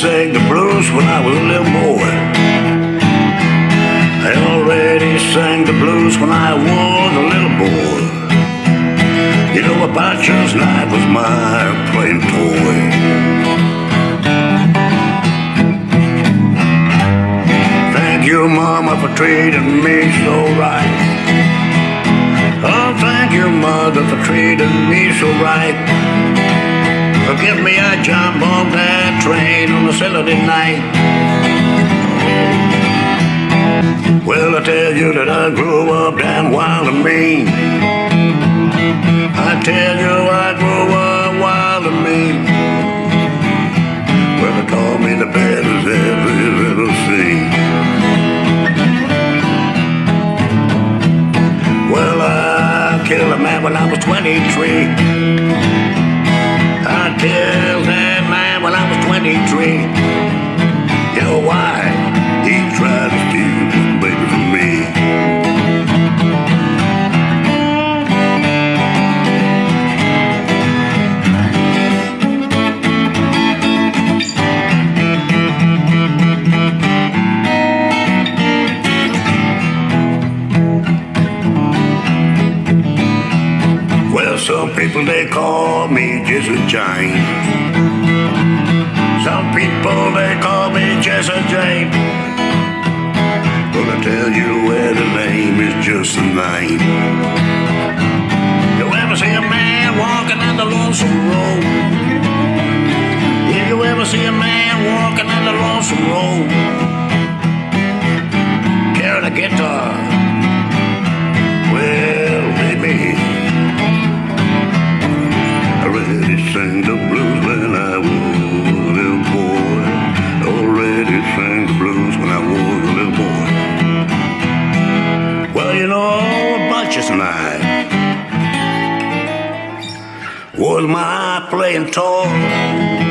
sang the blues when I was a little boy. I already sang the blues when I was a little boy. You know, a bachelor's knife was my playing toy. Thank you, Mama, for treating me so right. Oh, thank you, Mother, for treating me so right. Forgive me, I jumped on that train on a Saturday night. Well, I tell you that I grew up damn wild and mean. I tell you I grew up wild and mean. Well, they call me the baddest ever ever seen. Well, I killed a man when I was 23. I some people they call me Jesse James. Some people they call me James. But I tell you where the name is just a name. You ever see a man walking down the lonesome road? If you ever see a man walking down the lonesome road, carrying a guitar, sang the blues when I was a little boy. Already sang the blues when I was a little boy. Well, you know, bunches night was my playing toy.